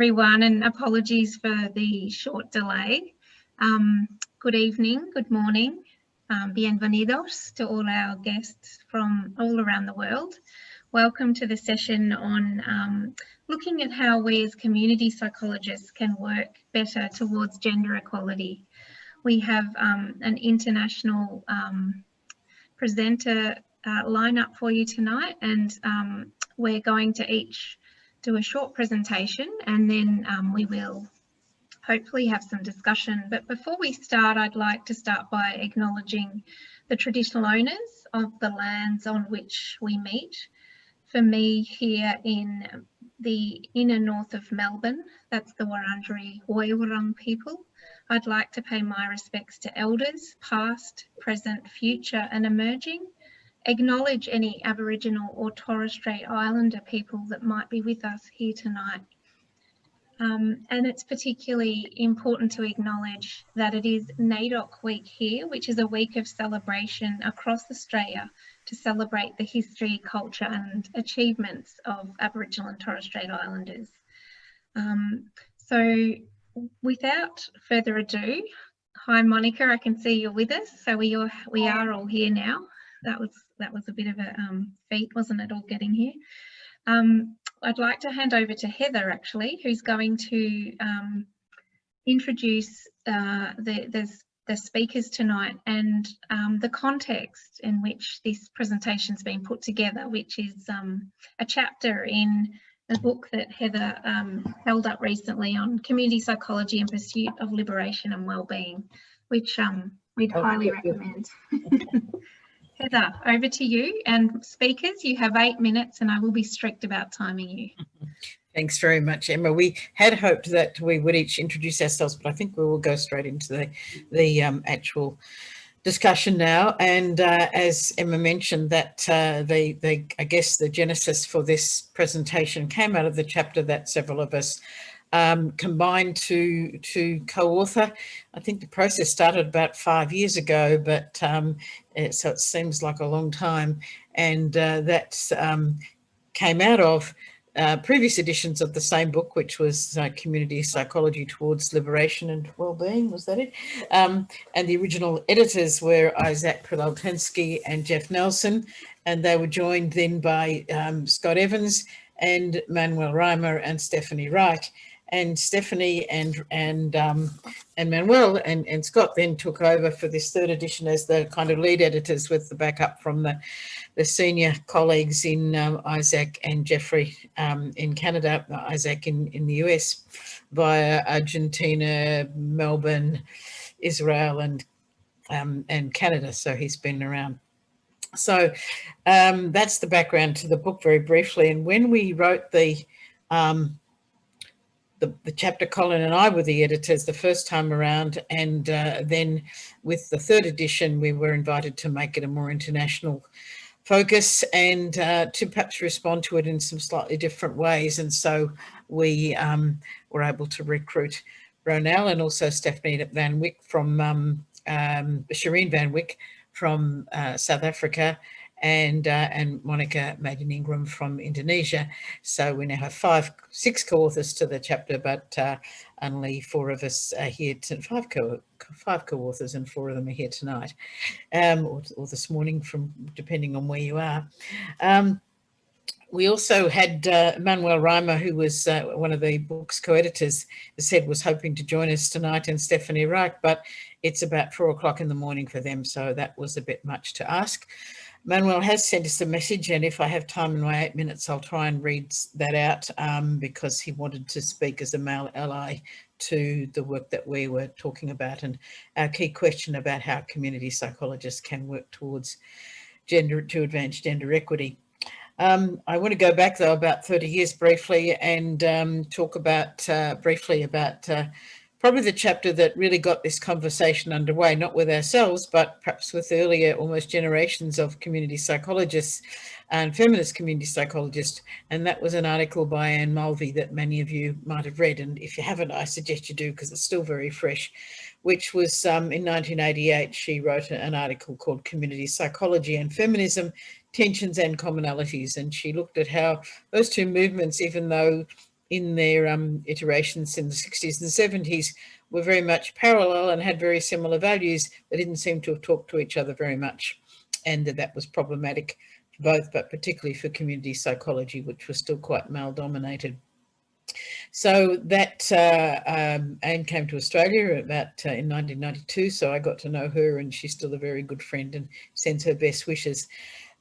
everyone and apologies for the short delay. Um, good evening, good morning, um, bienvenidos to all our guests from all around the world. Welcome to the session on um, looking at how we as community psychologists can work better towards gender equality. We have um, an international um, presenter uh, lineup for you tonight and um, we're going to each do a short presentation and then um, we will hopefully have some discussion. But before we start, I'd like to start by acknowledging the traditional owners of the lands on which we meet. For me here in the inner north of Melbourne, that's the Wurundjeri Woiwurrung people. I'd like to pay my respects to elders, past, present, future and emerging, acknowledge any Aboriginal or Torres Strait Islander people that might be with us here tonight. Um, and it's particularly important to acknowledge that it is NAIDOC week here, which is a week of celebration across Australia to celebrate the history, culture and achievements of Aboriginal and Torres Strait Islanders. Um, so without further ado, hi Monica, I can see you're with us. So we are, we are all here now that was that was a bit of a um, feat, wasn't it, all getting here? Um, I'd like to hand over to Heather actually, who's going to um, introduce uh, the, the, the, speakers tonight and um, the context in which this presentation's been put together, which is um, a chapter in a book that Heather um, held up recently on community psychology and pursuit of liberation and well-being, which we'd oh, highly recommend. Heather, over to you and speakers, you have eight minutes and I will be strict about timing you. Thanks very much, Emma. We had hoped that we would each introduce ourselves, but I think we will go straight into the, the um, actual discussion now. And uh, as Emma mentioned, that uh, the, the, I guess the genesis for this presentation came out of the chapter that several of us um, combined to to co-author. I think the process started about five years ago, but um, so it seems like a long time. And uh, that um, came out of uh, previous editions of the same book, which was uh, Community Psychology Towards Liberation and Wellbeing, was that it? Um, and the original editors were Isaac Prilleltensky and Jeff Nelson, and they were joined then by um, Scott Evans and Manuel Riemer and Stephanie Reich and Stephanie and and um, and Manuel and, and Scott then took over for this third edition as the kind of lead editors with the backup from the, the senior colleagues in um, Isaac and Jeffrey um, in Canada, Isaac in, in the US via Argentina, Melbourne, Israel and um, and Canada. So he's been around. So um, that's the background to the book very briefly. And when we wrote the um, the, the, chapter Colleen and I were the editors the first time around and uh, then with the third edition we were invited to make it a more international focus and uh, to perhaps respond to it in some slightly different ways. And so we um, were able to recruit Ronelle and also Stephanie Van Wyk from um, um, Shireen Van Wyk from uh, South Africa and uh, and Monica Madyaningrum from Indonesia. So we now have five, six co-authors to the chapter, but uh, only four of us are here, to, five co five co-authors and four of them are here tonight, um, or, or, this morning from depending on where you are. Um, we also had uh, Manuel Riemer, who was uh, one of the book's co-editors, said was hoping to join us tonight, and Stephanie Reich, but it's about four o'clock in the morning for them, so that was a bit much to ask. Manuel has sent us a message and if I have time in my eight minutes, I'll try and read that out um, because he wanted to speak as a male ally to the work that we were talking about and our key question about how community psychologists can work towards gender to advance gender equity. Um, I want to go back though about 30 years briefly and um, talk about uh, briefly about uh, probably the chapter that really got this conversation underway, not with ourselves, but perhaps with earlier almost generations of community psychologists and feminist community psychologists. And that was an article by Anne Mulvey that many of you might have read. And if you haven't, I suggest you do because it's still very fresh, which was um, in 1988, she wrote an article called Community Psychology and Feminism, Tensions and Commonalities. And she looked at how those two movements, even though in their um, iterations in the 60s and 70s were very much parallel and had very similar values. They didn't seem to have talked to each other very much and that that was problematic for both, but particularly for community psychology, which was still quite male dominated. So that uh, um, Anne came to Australia about uh, in 1992, so I got to know her and she's still a very good friend and sends her best wishes.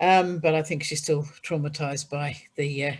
Um, but I think she's still traumatized by the uh,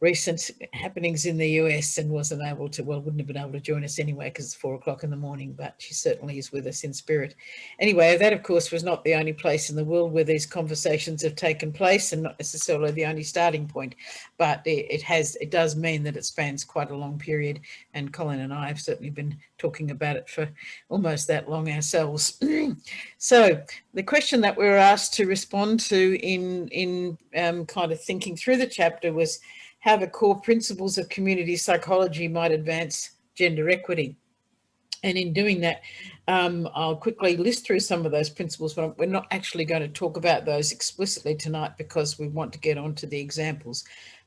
recent happenings in the US and wasn't able to, well, wouldn't have been able to join us anyway because it's four o'clock in the morning, but she certainly is with us in spirit. Anyway, that of course was not the only place in the world where these conversations have taken place and not necessarily the only starting point, but it, has, it does mean that it spans quite a long period and Colleen and I have certainly been talking about it for almost that long ourselves. so the question that we were asked to respond to in, in um, kind of thinking through the chapter was, how the core principles of community psychology might advance gender equity. And in doing that, um, I'll quickly list through some of those principles, but we're not actually going to talk about those explicitly tonight because we want to get on to the examples.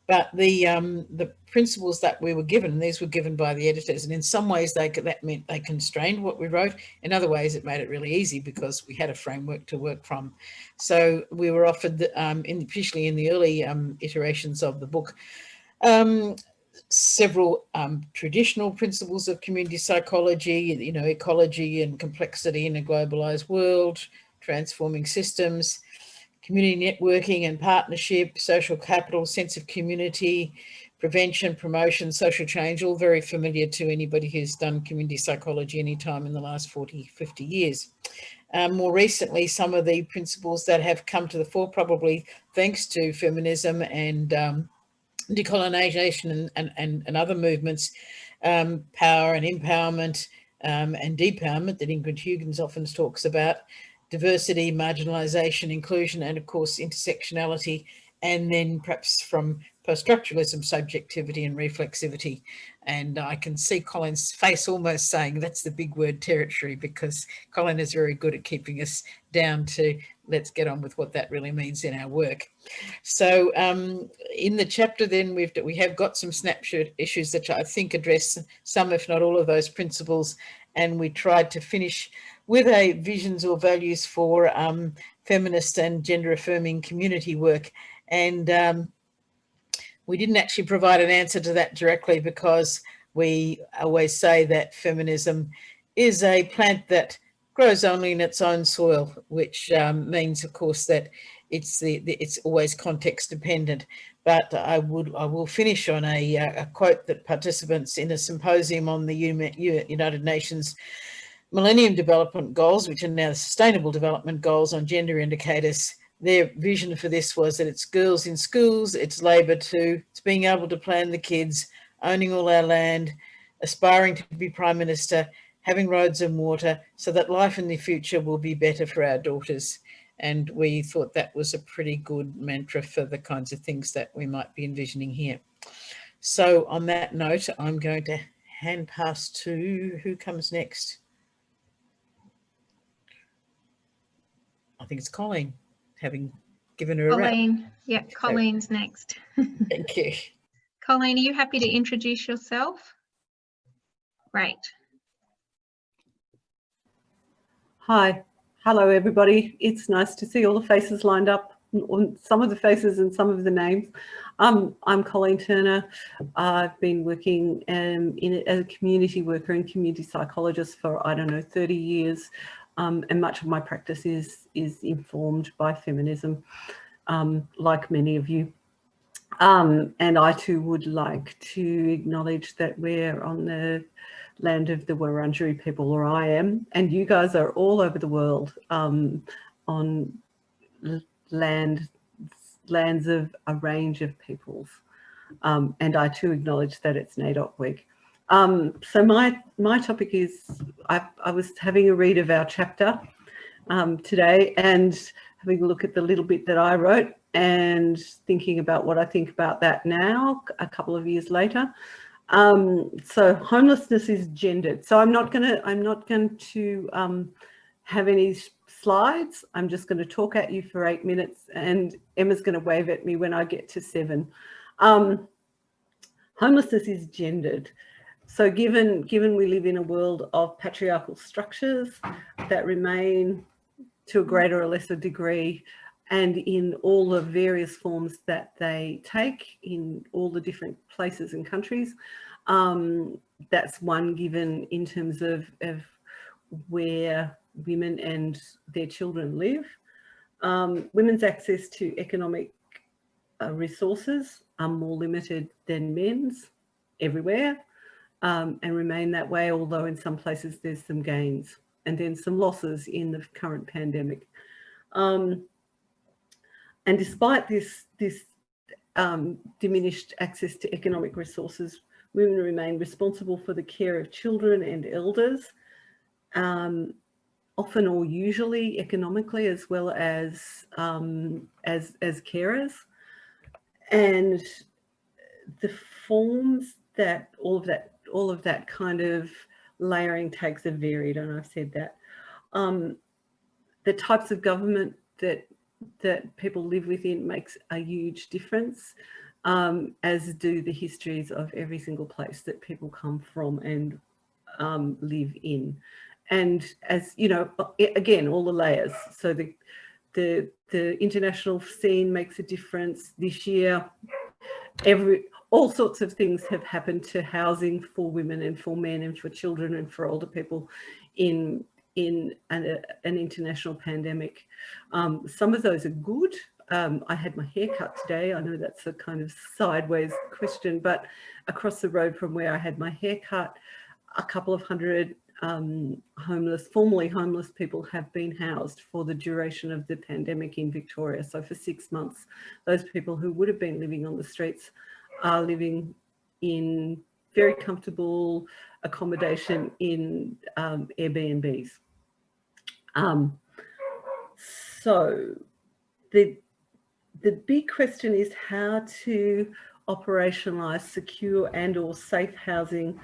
But the um, the principles that we were given, these were given by the editors, and in some ways they that meant they constrained what we wrote. In other ways, it made it really easy because we had a framework to work from. So we were offered, um, in, especially in the early um, iterations of the book, um, several um, traditional principles of community psychology, you know, ecology and complexity in a globalized world, transforming systems, community networking and partnership, social capital, sense of community, prevention, promotion, social change, all very familiar to anybody who's done community psychology any time in the last 40, 50 years. Um, more recently, some of the principles that have come to the fore, probably thanks to feminism and um, decolonization and, and, and, and other movements, um, power and empowerment um, and depowerment that Ingrid Huygens often talks about, diversity, marginalisation, inclusion, and of course intersectionality, and then perhaps from post-structuralism, subjectivity and reflexivity. And I can see Colleen's face almost saying that's the big word territory because Colin is very good at keeping us down to let's get on with what that really means in our work. So um, in the chapter then we've we have got some snapshot issues that I think address some if not all of those principles and we tried to finish with a visions or values for um, feminist and gender affirming community work. And um, we didn't actually provide an answer to that directly because we always say that feminism is a plant that grows only in its own soil, which um, means, of course, that it's the, the, it's always context dependent. But I would I will finish on a, a quote that participants in a symposium on the United Nations Millennium Development Goals, which are now the Sustainable Development Goals on gender indicators, their vision for this was that it's girls in schools, it's labour too, it's being able to plan the kids, owning all our land, aspiring to be Prime Minister, having roads and water, so that life in the future will be better for our daughters. And we thought that was a pretty good mantra for the kinds of things that we might be envisioning here. So on that note, I'm going to hand pass to who comes next. I think it's Colleen, having given her Colleen. a Yeah, Colleen's next. Thank you. Colleen, are you happy to introduce yourself? Great. Hi. Hello, everybody. It's nice to see all the faces lined up, some of the faces and some of the names. Um, I'm Colleen Turner. I've been working um, in, as a community worker and community psychologist for, I don't know, 30 years. Um, and much of my practice is, is informed by feminism, um, like many of you. Um, and I too would like to acknowledge that we're on the land of the Wurundjeri people, or I am, and you guys are all over the world um, on land, lands of a range of peoples. Um, and I too acknowledge that it's NAIDOC week. Um, so my, my topic is, I, I, was having a read of our chapter um, today and having a look at the little bit that I wrote and thinking about what I think about that now, a couple of years later. Um, so homelessness is gendered. So I'm not going to, I'm not going to um, have any slides. I'm just going to talk at you for eight minutes and Emma's going to wave at me when I get to seven. Um, homelessness is gendered. So given, given we live in a world of patriarchal structures that remain to a greater or lesser degree and in all the various forms that they take in all the different places and countries, um, that's one given in terms of, of where women and their children live. Um, women's access to economic uh, resources are more limited than men's everywhere um, and remain that way, although in some places there's some gains and then some losses in the current pandemic. Um, and despite this, this um, diminished access to economic resources, women remain responsible for the care of children and elders, um, often or usually economically as well as, um, as, as carers. And the forms that all of that, all of that kind of layering takes are varied, and I've said that. Um, the types of government that that people live within makes a huge difference, um, as do the histories of every single place that people come from and um, live in. And as you know, again, all the layers. So the the the international scene makes a difference this year. Every all sorts of things have happened to housing for women and for men and for children and for older people in in an, an international pandemic. Um, some of those are good. Um, I had my hair cut today. I know that's a kind of sideways question, but across the road from where I had my hair cut, a couple of hundred um, homeless, formerly homeless people have been housed for the duration of the pandemic in Victoria. So for six months, those people who would have been living on the streets are living in very comfortable accommodation in um, Airbnbs. Um, so the, the big question is how to operationalise secure and or safe housing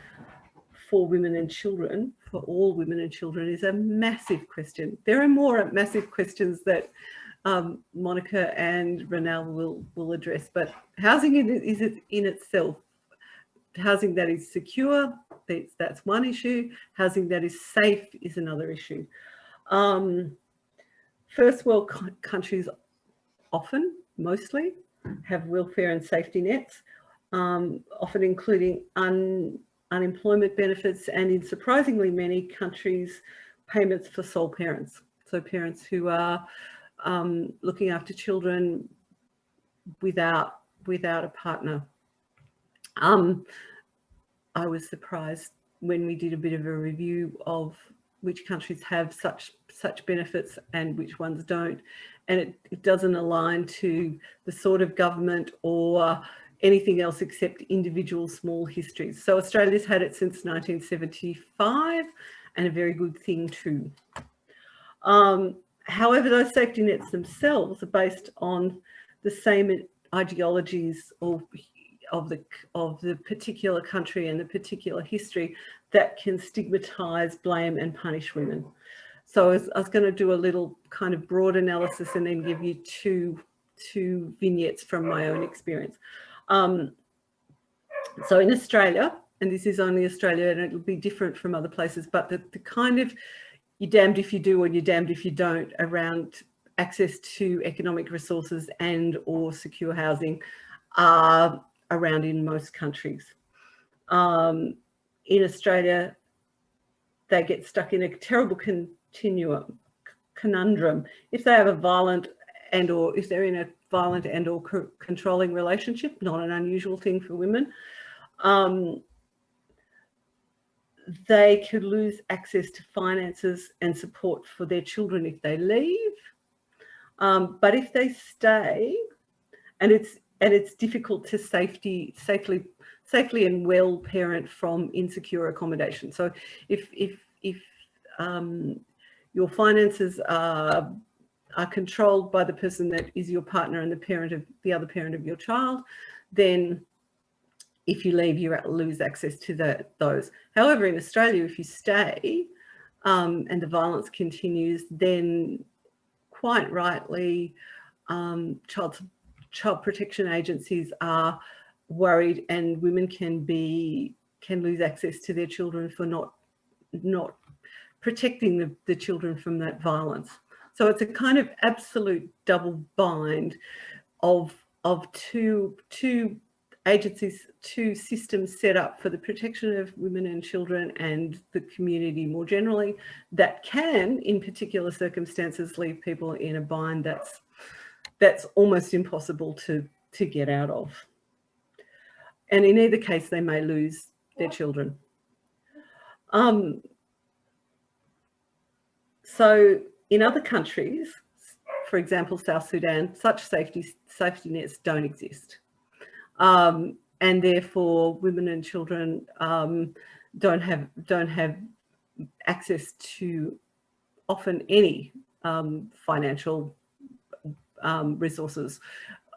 for women and children, for all women and children is a massive question. There are more massive questions that um, Monica and Ronelle will, will address, but housing in, is in itself, housing that is secure, that's, that's one issue. Housing that is safe is another issue. Um, first world countries often, mostly, have welfare and safety nets, um, often including un, unemployment benefits and in surprisingly many countries, payments for sole parents. So parents who are um, looking after children without without a partner. Um, I was surprised when we did a bit of a review of which countries have such such benefits and which ones don't. And it, it doesn't align to the sort of government or anything else except individual small histories. So Australia's had it since 1975 and a very good thing too. Um, However, those safety nets themselves are based on the same ideologies of, of, the, of the particular country and the particular history that can stigmatise, blame and punish women. So I was, I was going to do a little kind of broad analysis and then give you two, two vignettes from my own experience. Um, so in Australia, and this is only Australia and it'll be different from other places, but the, the kind of you're damned if you do and you're damned if you don't around access to economic resources and or secure housing are around in most countries. Um, in Australia, they get stuck in a terrible continuum, conundrum. If they have a violent and or if they're in a violent and or controlling relationship, not an unusual thing for women, um, they could lose access to finances and support for their children if they leave. Um, but if they stay, and it's and it's difficult to safety safely safely and well parent from insecure accommodation. So if if if um, your finances are are controlled by the person that is your partner and the parent of the other parent of your child, then if you leave, you lose access to the, those. However, in Australia, if you stay um, and the violence continues, then quite rightly, um, child, child protection agencies are worried and women can be can lose access to their children for not not protecting the, the children from that violence. So it's a kind of absolute double bind of of two two agencies, two systems set up for the protection of women and children and the community more generally that can, in particular circumstances, leave people in a bind that's that's almost impossible to, to get out of. And in either case, they may lose their children. Um, so in other countries, for example, South Sudan, such safety, safety nets don't exist. Um, and therefore women and children um, don't have don't have access to often any um, financial um, resources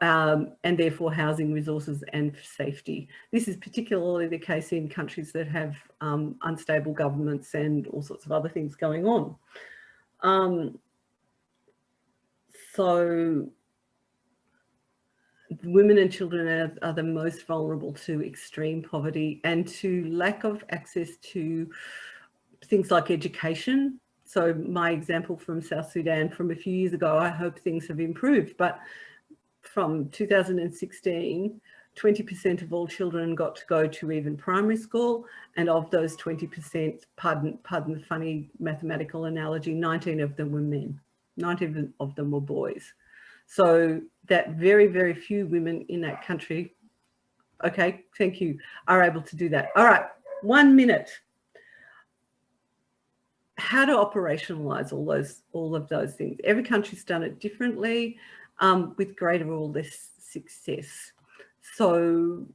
um, and therefore housing resources and safety. This is particularly the case in countries that have um, unstable governments and all sorts of other things going on. So women and children are, are, the most vulnerable to extreme poverty and to lack of access to things like education. So my example from South Sudan from a few years ago, I hope things have improved, but from 2016, 20% of all children got to go to even primary school. And of those 20%, pardon, pardon the funny mathematical analogy, 19 of them were men, 19 of them were boys. So that very, very few women in that country, okay, thank you, are able to do that. All right, one minute. How to operationalize all those, all of those things. Every country's done it differently um, with greater or less success. So,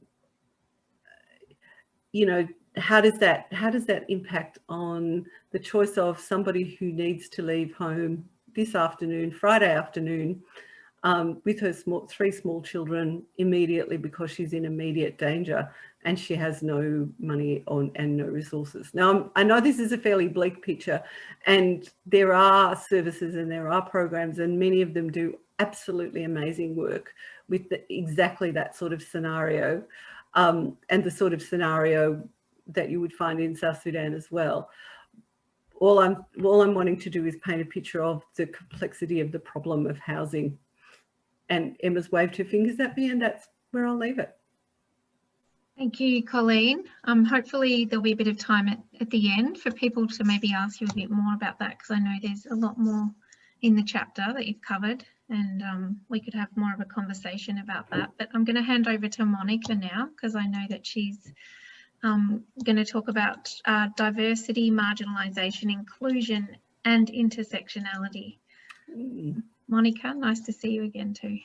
you know, how does that how does that impact on the choice of somebody who needs to leave home this afternoon, Friday afternoon, um, with her small, three small children immediately because she's in immediate danger and she has no money on and no resources. Now, I know this is a fairly bleak picture and there are services and there are programs and many of them do absolutely amazing work with the, exactly that sort of scenario um, and the sort of scenario that you would find in South Sudan as well. All I'm, all I'm wanting to do is paint a picture of the complexity of the problem of housing and Emma's waved her fingers at me and that's where I'll leave it. Thank you, Colleen. Um, hopefully there'll be a bit of time at, at the end for people to maybe ask you a bit more about that because I know there's a lot more in the chapter that you've covered and um, we could have more of a conversation about that. But I'm going to hand over to Monica now because I know that she's um, going to talk about uh, diversity, marginalisation, inclusion and intersectionality. Mm. Monica, nice to see you again too.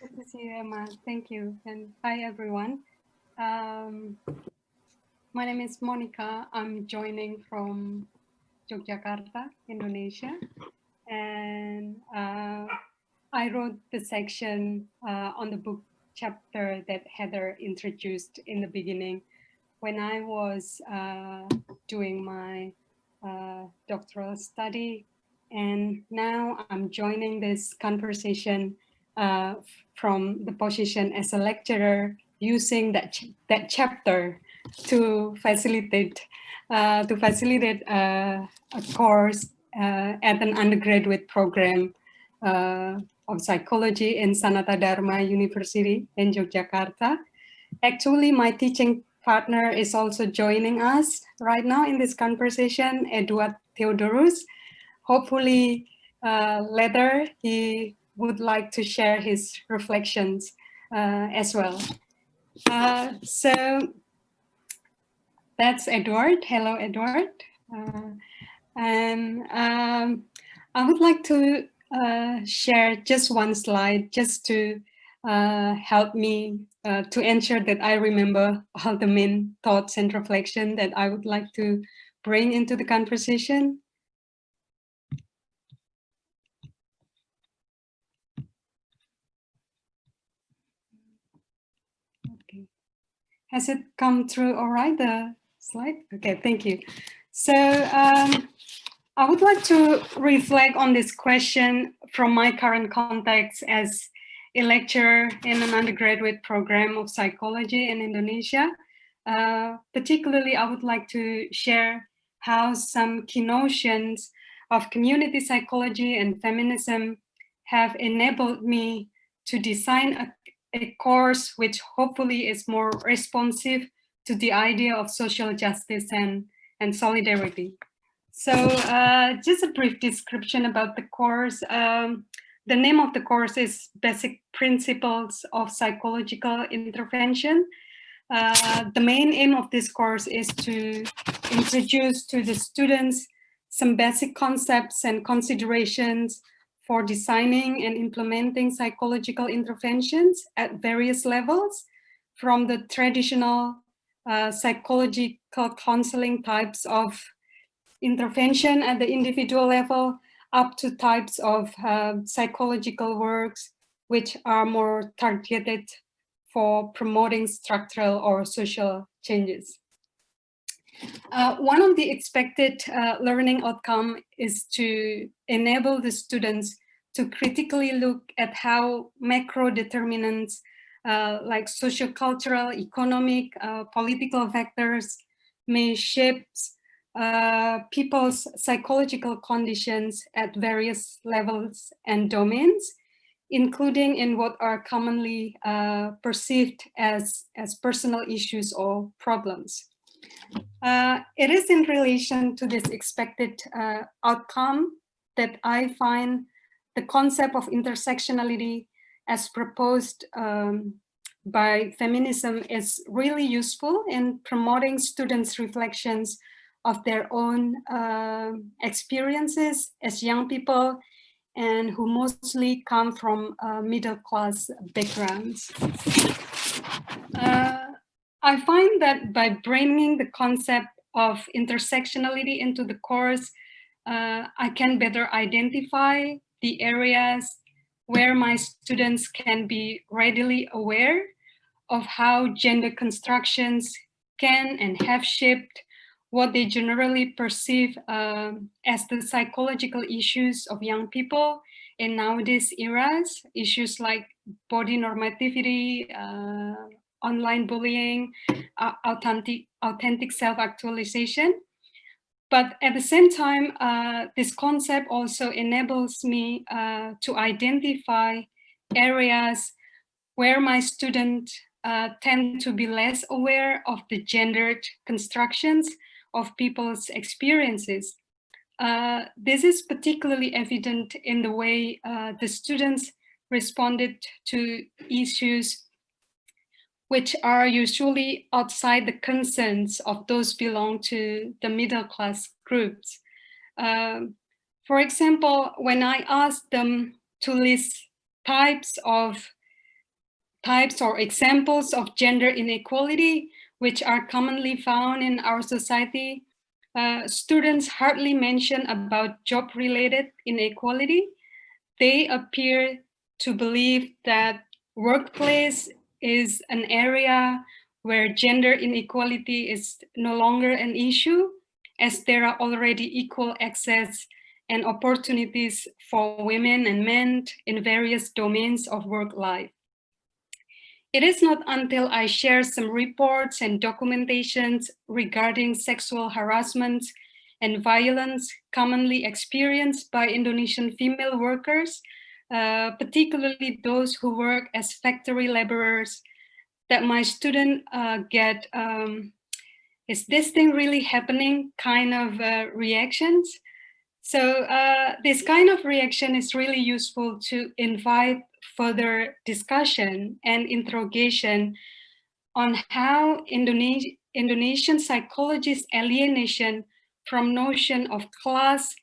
Good to see you, Emma. Thank you. And hi, everyone. Um, my name is Monica. I'm joining from Yogyakarta, Indonesia. And uh, I wrote the section uh, on the book chapter that Heather introduced in the beginning when I was uh, doing my uh, doctoral study and now I'm joining this conversation uh, from the position as a lecturer using that, ch that chapter to facilitate uh, to facilitate uh, a course uh, at an undergraduate program uh, of psychology in Sanata Dharma University in Yogyakarta. Actually, my teaching partner is also joining us right now in this conversation, Eduard Theodorus hopefully uh, later he would like to share his reflections uh, as well. Uh, so that's Edward. Hello, Edward. Uh, and um, I would like to uh, share just one slide just to uh, help me to ensure that I remember all the main thoughts and reflection that I would like to bring into the conversation. Has it come through all right, the slide? Okay, thank you. So um, I would like to reflect on this question from my current context as a lecturer in an undergraduate program of psychology in Indonesia. Uh, particularly, I would like to share how some key notions of community psychology and feminism have enabled me to design a, a course which hopefully is more responsive to the idea of social justice and, and solidarity. So uh, just a brief description about the course. Um, the name of the course is Basic Principles of Psychological Intervention. Uh, the main aim of this course is to introduce to the students some basic concepts and considerations for designing and implementing psychological interventions at various levels, from the traditional uh, psychological counseling types of intervention at the individual level up to types of uh, psychological works which are more targeted for promoting structural or social changes. Uh, one of the expected uh, learning outcome is to enable the students to critically look at how macro determinants uh, like social-cultural, economic, uh, political factors may shape uh, people's psychological conditions at various levels and domains, including in what are commonly uh, perceived as, as personal issues or problems. Uh, it is in relation to this expected uh, outcome that I find the concept of intersectionality as proposed um, by feminism is really useful in promoting students' reflections of their own uh, experiences as young people and who mostly come from uh, middle class backgrounds. Uh, I find that by bringing the concept of intersectionality into the course, uh, I can better identify the areas where my students can be readily aware of how gender constructions can and have shaped what they generally perceive um, as the psychological issues of young people in nowadays eras, issues like body normativity, uh, online bullying, uh, authentic, authentic self-actualization. But at the same time, uh, this concept also enables me uh, to identify areas where my students uh, tend to be less aware of the gendered constructions of people's experiences. Uh, this is particularly evident in the way uh, the students responded to issues which are usually outside the concerns of those belong to the middle class groups. Um, for example, when I asked them to list types of types or examples of gender inequality, which are commonly found in our society. Uh, students hardly mention about job-related inequality. They appear to believe that workplace is an area where gender inequality is no longer an issue as there are already equal access and opportunities for women and men in various domains of work life. It is not until I share some reports and documentations regarding sexual harassment and violence commonly experienced by Indonesian female workers, uh, particularly those who work as factory laborers, that my student uh, get, um, is this thing really happening kind of uh, reactions. So uh, this kind of reaction is really useful to invite further discussion and interrogation on how Indonesi Indonesian psychologists' alienation from notion of class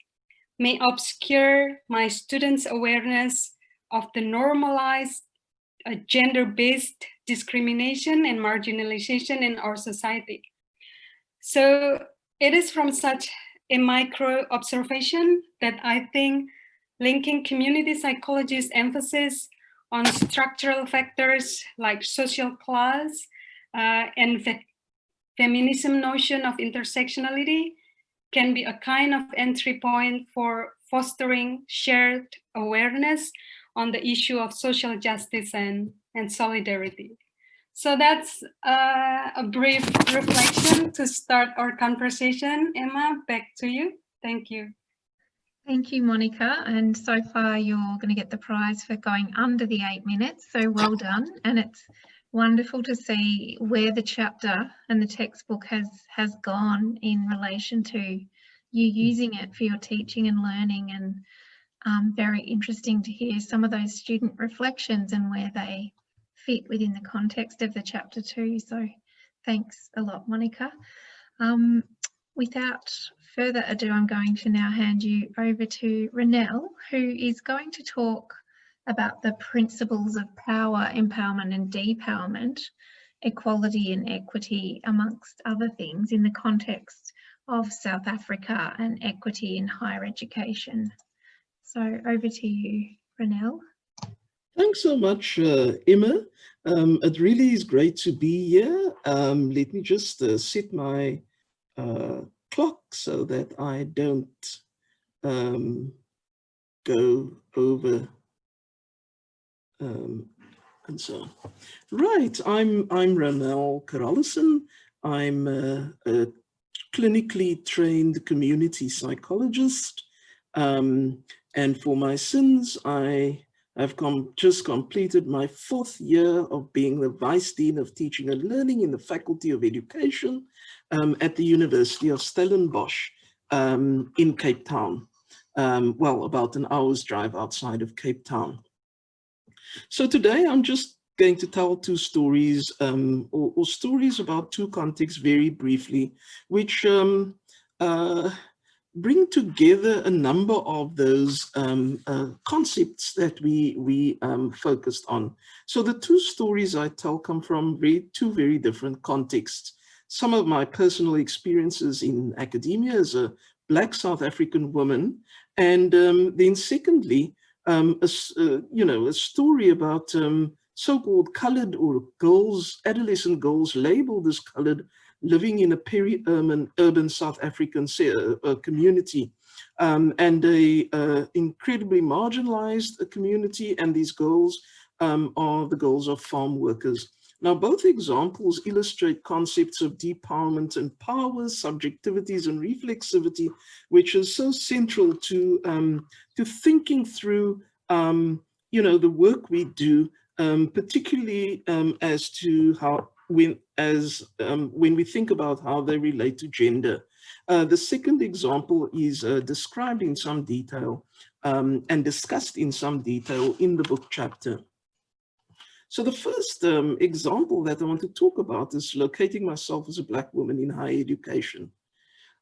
may obscure my students' awareness of the normalized uh, gender-based discrimination and marginalization in our society. So it is from such a micro observation that I think linking community psychology's emphasis on structural factors like social class uh, and fe feminism notion of intersectionality can be a kind of entry point for fostering shared awareness on the issue of social justice and, and solidarity. So that's uh, a brief reflection to start our conversation. Emma, back to you. Thank you. Thank you, Monica. And so far, you're going to get the prize for going under the eight minutes. So well done. And it's wonderful to see where the chapter and the textbook has has gone in relation to you using it for your teaching and learning and um, very interesting to hear some of those student reflections and where they fit within the context of the chapter too. So thanks a lot, Monica. Um, without further ado, I'm going to now hand you over to Ronelle, who is going to talk about the principles of power, empowerment and depowerment, equality and equity, amongst other things, in the context of South Africa and equity in higher education. So over to you, Ronelle. Thanks so much, uh, Emma. Um, it really is great to be here. Um, let me just uh, set my uh, clock so that I don't um, go over um, and so on. Right, I'm I'm Ronelle Carolissen. I'm a, a, clinically trained community psychologist. Um, and for my sins, I have com just completed my fourth year of being the Vice Dean of Teaching and Learning in the Faculty of Education um, at the University of Stellenbosch um, in Cape Town. Um, well, about an hour's drive outside of Cape Town. So today I'm just going to tell two stories um, or, or, stories about two contexts very briefly, which um, uh, bring together a number of those um, uh, concepts that we, we um, focused on. So the two stories I tell come from very, two very different contexts. Some of my personal experiences in academia as a Black South African woman, and um, then secondly, um, a, uh, you know, a story about um, so-called colored or girls, adolescent girls labeled as colored living in a peri-urban urban South African uh, community um, and a uh, incredibly marginalized uh, community and these girls um, are the girls of farm workers. Now, both examples illustrate concepts of depowerment and power, subjectivities and reflexivity, which is so central to, um, to thinking through, um, you know, the work we do, um, particularly um, as to how when as um, when we think about how they relate to gender. Uh, the second example is uh, described in some detail um, and discussed in some detail in the book chapter. So the first um, example that I want to talk about is locating myself as a Black woman in higher education.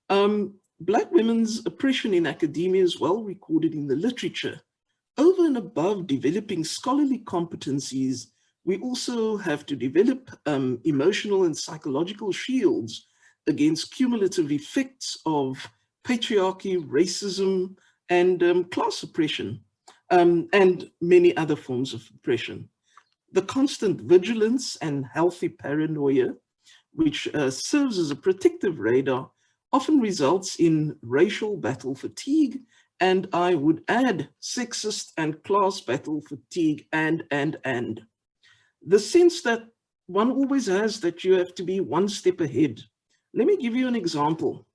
Um, Black women's oppression in academia is well recorded in the literature. Over and above developing scholarly competencies we also have to develop um, emotional and psychological shields against cumulative effects of patriarchy, racism, and um, class oppression, um, and many other forms of oppression. The constant vigilance and healthy paranoia, which uh, serves as a protective radar, often results in racial battle fatigue, and I would add sexist and class battle fatigue and, and, and the sense that one always has that you have to be one step ahead. Let me give you an example.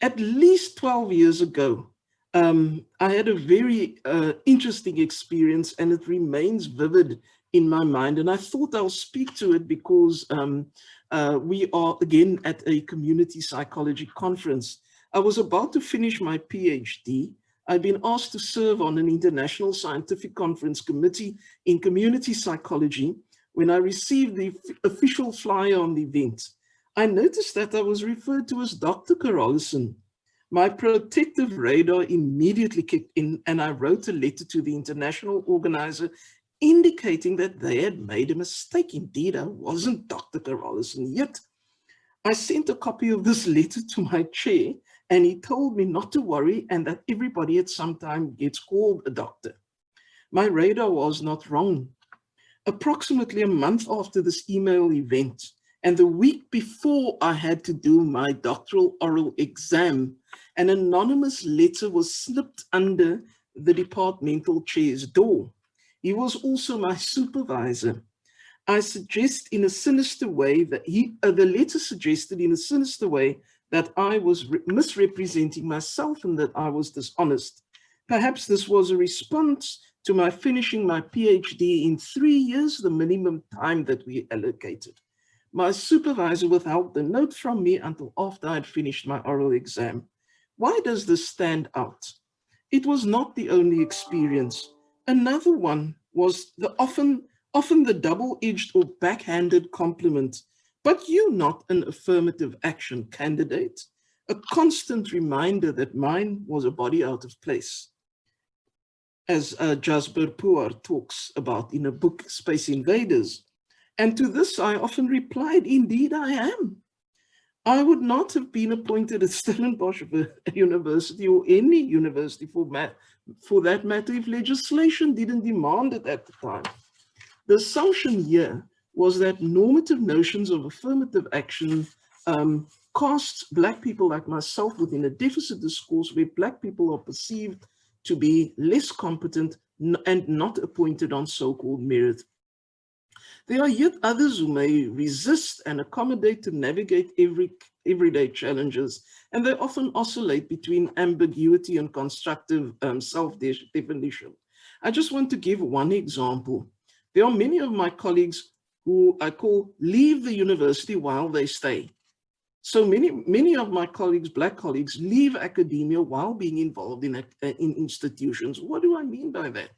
At least 12 years ago, um, I had a very uh, interesting experience and it remains vivid in my mind. And I thought I'll speak to it because um, uh, we are again at a community psychology conference. I was about to finish my PhD I've been asked to serve on an international scientific conference committee in community psychology when I received the official flyer on the event. I noticed that I was referred to as Dr. Carolissen. My protective radar immediately kicked in and I wrote a letter to the international organizer indicating that they had made a mistake. Indeed, I wasn't Dr. Carolissen yet. I sent a copy of this letter to my chair and he told me not to worry and that everybody at some time gets called a doctor. My radar was not wrong. Approximately a month after this email event and the week before I had to do my doctoral oral exam, an anonymous letter was slipped under the departmental chair's door. He was also my supervisor. I suggest in a sinister way that he, uh, the letter suggested in a sinister way that I was misrepresenting myself and that I was dishonest. Perhaps this was a response to my finishing my PhD in three years, the minimum time that we allocated. My supervisor withheld the note from me until after I'd finished my oral exam. Why does this stand out? It was not the only experience. Another one was the often, often the double-edged or backhanded compliment, but you not an affirmative action candidate, a constant reminder that mine was a body out of place. As uh, Jasbir Puar talks about in a book, Space Invaders. And to this I often replied, indeed I am. I would not have been appointed at Stellenbosch University or any university for, for that matter if legislation didn't demand it at the time. The assumption here was that normative notions of affirmative action um, casts Black people like myself within a deficit discourse where Black people are perceived to be less competent and not appointed on so-called merit. There are yet others who may resist and accommodate to navigate every everyday challenges, and they often oscillate between ambiguity and constructive um, self-definition. I just want to give one example. There are many of my colleagues who I call leave the university while they stay. So many, many of my colleagues, black colleagues, leave academia while being involved in, uh, in institutions. What do I mean by that?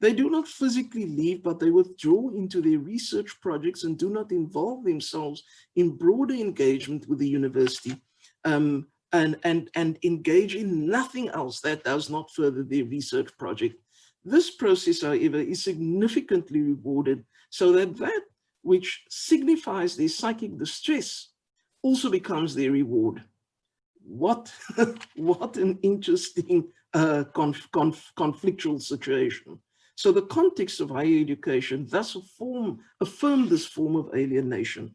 They do not physically leave, but they withdraw into their research projects and do not involve themselves in broader engagement with the university um, and, and, and engage in nothing else that does not further their research project. This process, however, is significantly rewarded so that that which signifies their psychic distress also becomes their reward. What, what an interesting uh, conf, conf, conflictual situation. So the context of higher education thus affirm, affirm this form of alienation.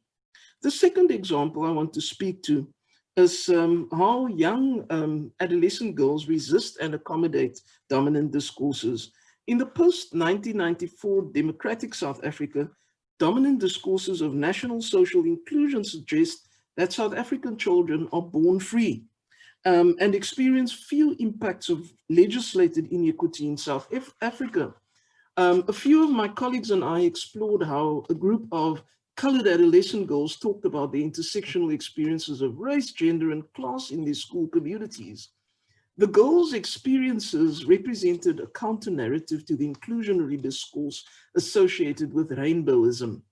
The second example I want to speak to is um, how young um, adolescent girls resist and accommodate dominant discourses. In the post-1994 democratic South Africa, dominant discourses of national social inclusion suggest that South African children are born free um, and experience few impacts of legislated inequity in South Africa. Um, a few of my colleagues and I explored how a group of colored adolescent girls talked about the intersectional experiences of race, gender, and class in their school communities. The girls' experiences represented a counter-narrative to the inclusionary discourse associated with rainbowism.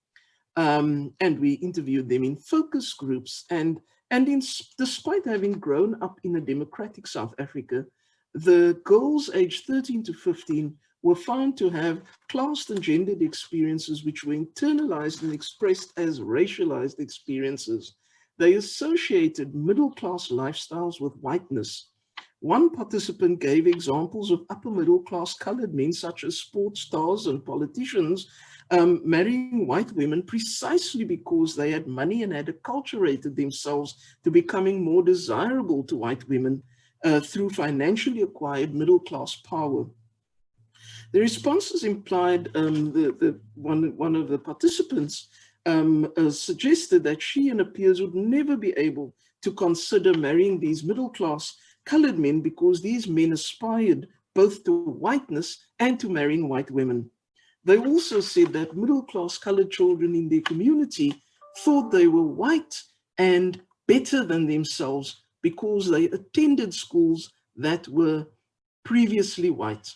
Um, and we interviewed them in focus groups and, and in, despite having grown up in a democratic South Africa, the girls aged 13 to 15 were found to have classed and gendered experiences which were internalized and expressed as racialized experiences. They associated middle-class lifestyles with whiteness. One participant gave examples of upper middle-class colored men such as sports stars and politicians um, marrying white women precisely because they had money and had acculturated themselves to becoming more desirable to white women uh, through financially acquired middle-class power. The responses implied um, the, the one, one of the participants um, uh, suggested that she and her peers would never be able to consider marrying these middle-class colored men because these men aspired both to whiteness and to marrying white women. They also said that middle-class colored children in their community thought they were white and better than themselves because they attended schools that were previously white.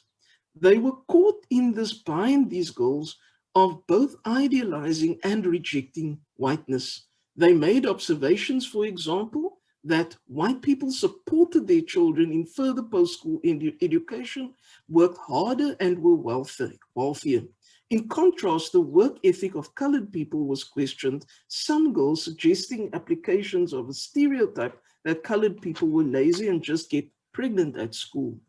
They were caught in this bind, these girls, of both idealizing and rejecting whiteness. They made observations, for example, that white people supported their children in further post-school edu education, worked harder and were wealthy, wealthier. In contrast, the work ethic of colored people was questioned, some girls suggesting applications of a stereotype that colored people were lazy and just get pregnant at school.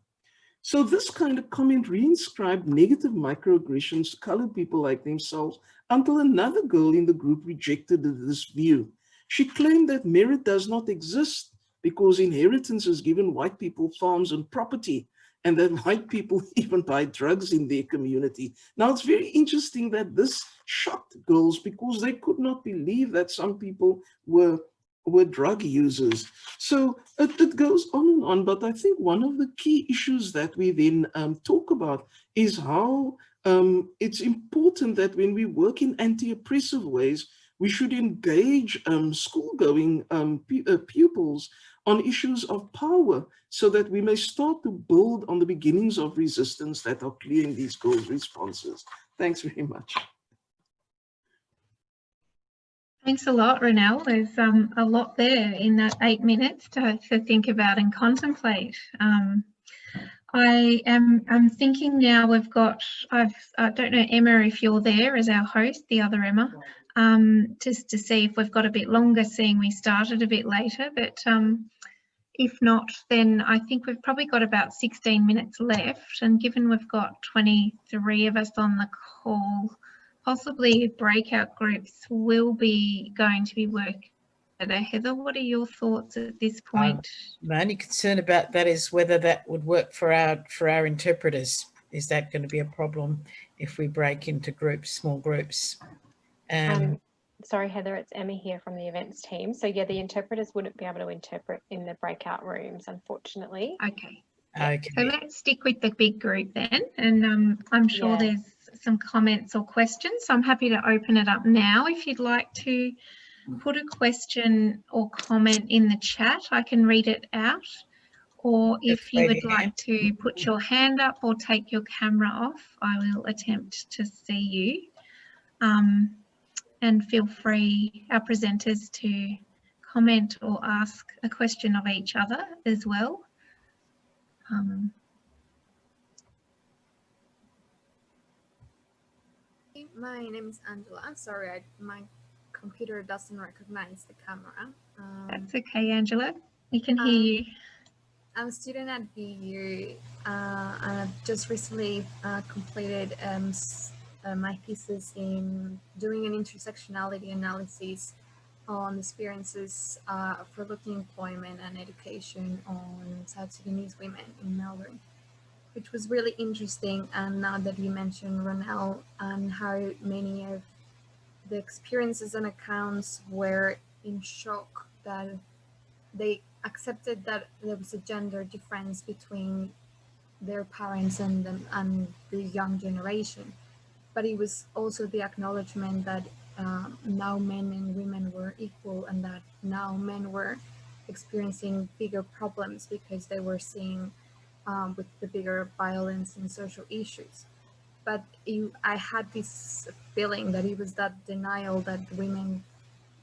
So this kind of comment reinscribed negative microaggressions to colored people like themselves until another girl in the group rejected this view. She claimed that merit does not exist because inheritance has given white people farms and property and that white people even buy drugs in their community. Now, it's very interesting that this shocked girls because they could not believe that some people were were drug users. So it, it, goes on and on, but I think one of the key issues that we then um, talk about is how um, it's important that when we work in anti-oppressive ways, we should engage um, school-going um, uh, pupils on issues of power so that we may start to build on the beginnings of resistance that are clear in these girls' responses. Thanks very much. Thanks a lot, Ronelle. There's um, a lot there in that eight minutes to, to think about and contemplate. Um, I am I'm thinking now we've got, I've, I don't know, Emma, if you're there as our host, the other Emma, um, just to see if we've got a bit longer, seeing we started a bit later. But um, if not, then I think we've probably got about 16 minutes left. And given we've got 23 of us on the call, possibly breakout groups will be going to be worked Heather, what are your thoughts at this um, point? Um, my only concern about that is whether that would work for our for our interpreters. Is that going to be a problem if we break into groups, small groups? Um, um, sorry, Heather, it's Emma here from the events team. So yeah, the interpreters wouldn't be able to interpret in the breakout rooms, unfortunately. Okay. Okay. So let's stick with the big group then. And um, I'm sure yeah. there's some comments or questions. So I'm happy to open it up now if you'd like to put a question or comment in the chat. I can read it out. Or if you would like to put your hand up or take your camera off, I will attempt to see you. Um, and feel free, our presenters, to comment or ask a question of each other as well. Um, my name is Angela. I'm sorry, I, my computer doesn't recognize the camera. Um, That's okay, Angela. We can hear um, you. I'm a student at VU uh, and I've just recently uh, completed um, uh, my thesis in doing an intersectionality analysis on experiences uh, for looking employment and education on South Sudanese women in Melbourne, which was really interesting. And now that you mentioned Ronelle and how many of the experiences and accounts were in shock that they accepted that there was a gender difference between their parents and them and the young generation but it was also the acknowledgement that um, now men and women were equal and that now men were experiencing bigger problems because they were seeing um, with the bigger violence and social issues but it, I had this feeling that it was that denial that women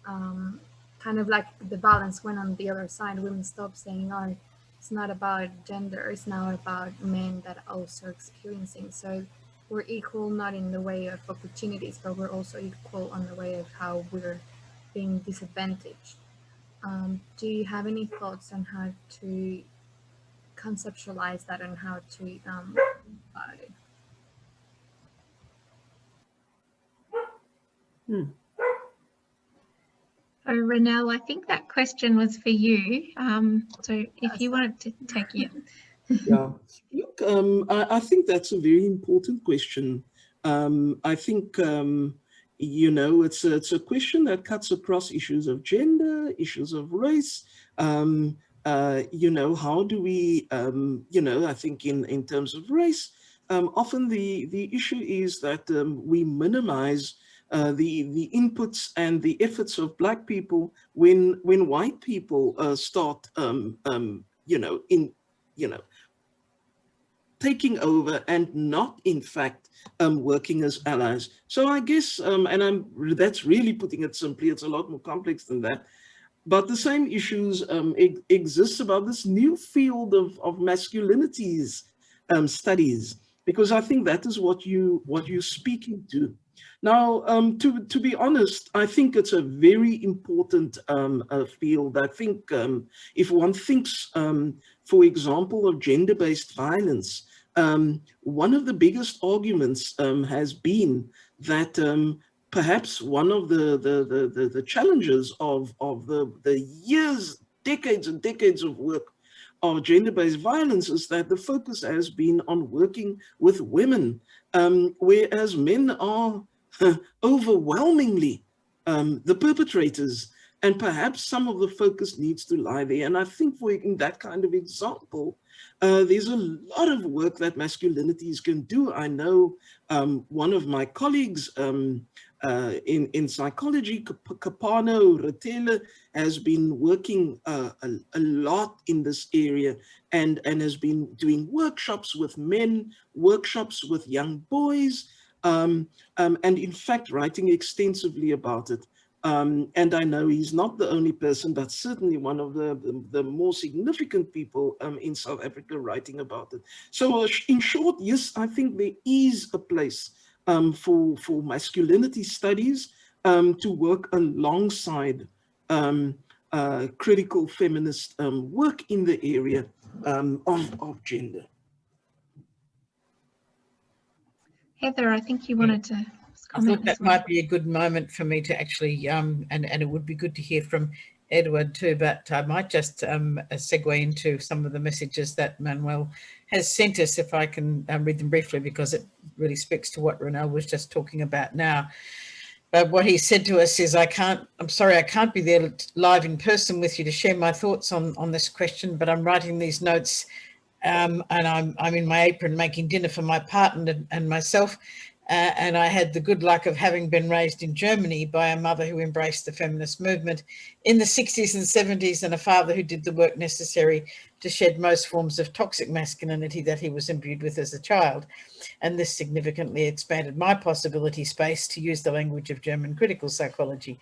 um, kind of like the balance went on the other side. Women stopped saying, oh, it's not about gender, it's now about men that are also experiencing. So we're equal, not in the way of opportunities, but we're also equal on the way of how we're being disadvantaged. Um, do you have any thoughts on how to conceptualize that and how to um, about it? Hmm. So Ronelle, I think that question was for you. Um, so if you wanted to take it. yeah, look, um, I, I, think that's a very important question. Um, I think, um, you know, it's a, it's a question that cuts across issues of gender, issues of race, um, uh, you know, how do we, um, you know, I think in, in terms of race, often the, the issue is that we minimize uh, the the inputs and the efforts of black people when when white people uh, start um, um, you know in you know taking over and not in fact um, working as allies. So I guess um, and I'm that's really putting it simply. It's a lot more complex than that. But the same issues um, exist about this new field of, of masculinities um, studies, because I think that is what you what you're speaking to. Now, um, to, to be honest, I think it's a very important um, uh, field. I think um, if one thinks, um, for example, of gender-based violence, um, one of the biggest arguments um, has been that perhaps one of the, the, the, the, challenges of, of the, the years, decades and decades of work of gender-based violence is that the focus has been on working with women, um, whereas men are overwhelmingly um, the perpetrators and perhaps some of the focus needs to lie there. And I think for in that kind of example, uh, there's a lot of work that masculinities can do. I know um, one of my colleagues um, uh, in, in psychology, Kopano Ratele, has been working uh, a, a, lot in this area and, and has been doing workshops with men, workshops with young boys, um, um, and in fact writing extensively about it. Um, and I know he's not the only person, but certainly one of the, the, the more significant people um, in South Africa writing about it. So uh, in short, yes, I think there is a place um, for, for masculinity studies um, to work alongside um, uh, critical feminist um, work in the area of, of gender. Heather, I think you wanted to I thought that might be a good moment for me to actually, um, and, and it would be good to hear from Edward too, but I might just um, segue into some of the messages that Manuel has sent us, if I can um, read them briefly, because it really speaks to what Ronelle was just talking about now. But what he said to us is, I can't, I'm sorry, I can't be there live in person with you to share my thoughts on, on this question, but I'm writing these notes um, and I'm, I'm in my apron making dinner for my partner and, and myself. Uh, and I had the good luck of having been raised in Germany by a mother who embraced the feminist movement in the 60s and 70s and a father who did the work necessary to shed most forms of toxic masculinity that he was imbued with as a child. And this significantly expanded my possibility space to use the language of German critical psychology.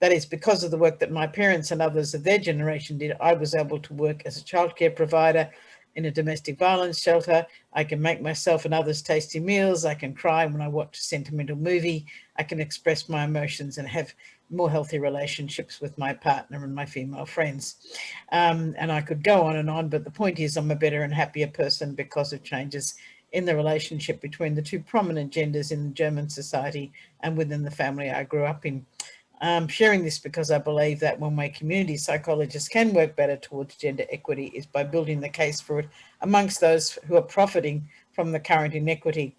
That is because of the work that my parents and others of their generation did, I was able to work as a childcare provider, in a domestic violence shelter. I can make myself and others tasty meals. I can cry when I watch a sentimental movie. I can express my emotions and have more healthy relationships with my partner and my female friends. Um, and I could go on and on, but the point is I'm a better and happier person because of changes in the relationship between the two prominent genders in German society and within the family I grew up in. I'm sharing this because I believe that one way community psychologists can work better towards gender equity is by building the case for it amongst those who are profiting from the current inequity.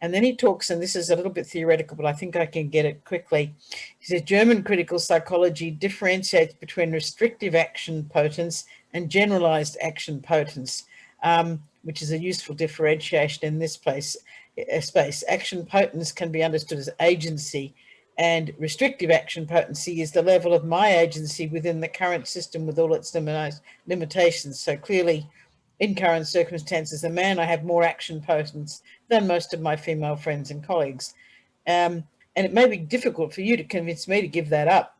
And then he talks, and this is a little bit theoretical, but I think I can get it quickly. He says, German critical psychology differentiates between restrictive action potence and generalized action potence, um, which is a useful differentiation in this place, uh, space. Action potence can be understood as agency, and restrictive action potency is the level of my agency within the current system with all its limitations. So clearly, in current circumstances, a man, I have more action potence than most of my female friends and colleagues. Um, and it may be difficult for you to convince me to give that up.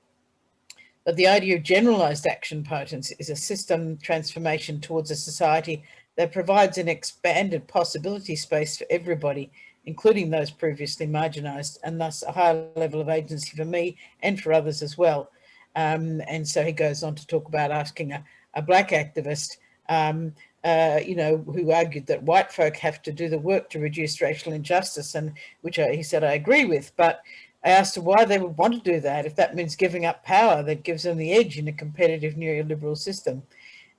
But the idea of generalized action potence is a system transformation towards a society that provides an expanded possibility space for everybody including those previously marginalised, and thus a higher level of agency for me and for others as well. Um, and so he goes on to talk about asking a, a black activist, um, uh, you know, who argued that white folk have to do the work to reduce racial injustice, and which I, he said I agree with, but I asked why they would want to do that if that means giving up power that gives them the edge in a competitive neoliberal system.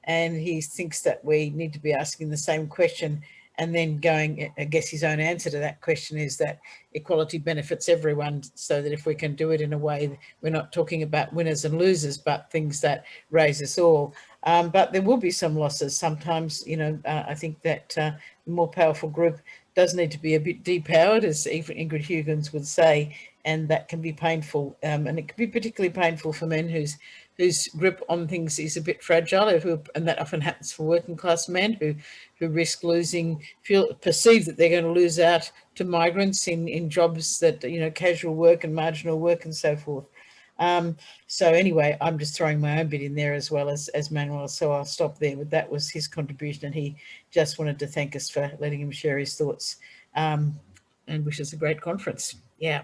And he thinks that we need to be asking the same question and then going, I guess his own answer to that question is that equality benefits everyone so that if we can do it in a way, we're not talking about winners and losers, but things that raise us all. Um, but there will be some losses. Sometimes, you know, uh, I think that uh, the more powerful group does need to be a bit depowered, as Ingrid Huygens would say, and that can be painful. Um, and it can be particularly painful for men whose whose grip on things is a bit fragile, who, and that often happens for working class men who, who risk losing, feel perceive that they're going to lose out to migrants in, in jobs that, you know, casual work and marginal work and so forth. Um, so anyway, I'm just throwing my own bit in there as well as, as Manuel, so I'll stop there, but that was his contribution and he just wanted to thank us for letting him share his thoughts um, and wish us a great conference. Yeah.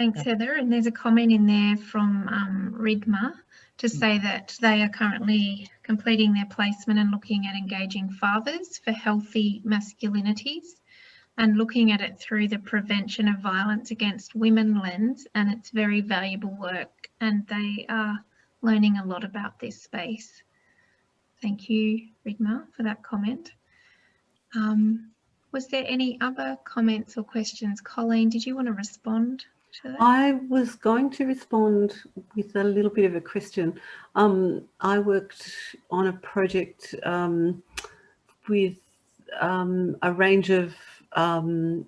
Thanks, Heather. And there's a comment in there from um, to hmm. say that they are currently completing their placement and looking at engaging fathers for healthy masculinities and looking at it through the prevention of violence against women lens. And it's very valuable work and they are learning a lot about this space. Thank you, Rigma, for that comment. Um, was there any other comments or questions? Colleen, did you want to respond? I was going to respond with a little bit of a question. Um, I worked on a project um, with um, a range of, um,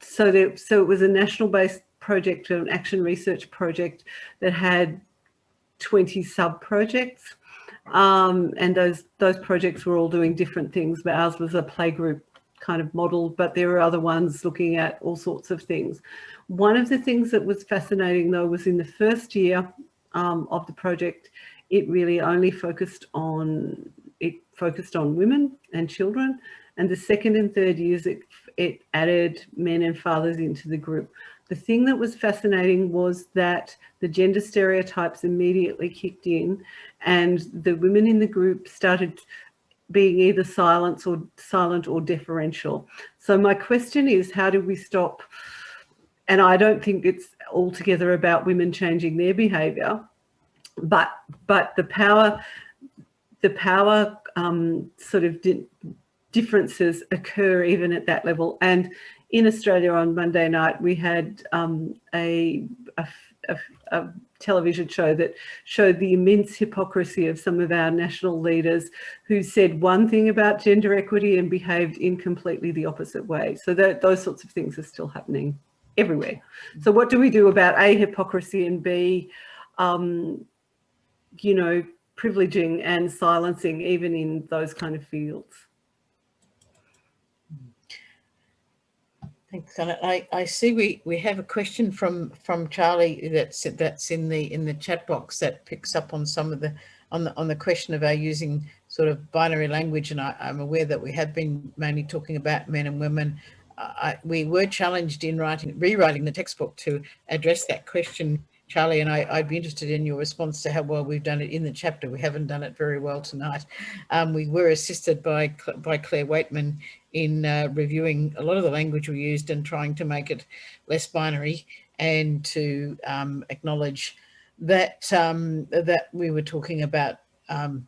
so, there, so it was a national based project, an action research project that had 20 sub projects. Um, and those those projects were all doing different things, but ours was a playgroup kind of model, but there were other ones looking at all sorts of things. One of the things that was fascinating though was in the first year um, of the project, it really only focused on it focused on women and children. And the second and third years, it, it added men and fathers into the group. The thing that was fascinating was that the gender stereotypes immediately kicked in and the women in the group started being either silent or silent or deferential. So my question is, how do we stop? And I don't think it's altogether about women changing their behaviour, but but the power, the power um, sort of di differences occur even at that level. And in Australia on Monday night, we had um, a, a, a, a, television show that showed the immense hypocrisy of some of our national leaders who said one thing about gender equity and behaved in completely the opposite way. So that, those sorts of things are still happening everywhere. So what do we do about A, hypocrisy and B, um, you know, privileging and silencing even in those kind of fields? Thanks, Anna. I, I see we, we have a question from from Charlie that's that's in the in the chat box that picks up on some of the on the on the question of our using sort of binary language, and I, am aware that we have been mainly talking about men and women. I, we were challenged in writing rewriting the textbook to address that question Charlie, and I, would be interested in your response to how well we've done it in the chapter. We haven't done it very well tonight. Um, we were assisted by, by Claire Waitman in uh, reviewing a lot of the language we used and trying to make it less binary and to um, acknowledge that um, that we were talking about um,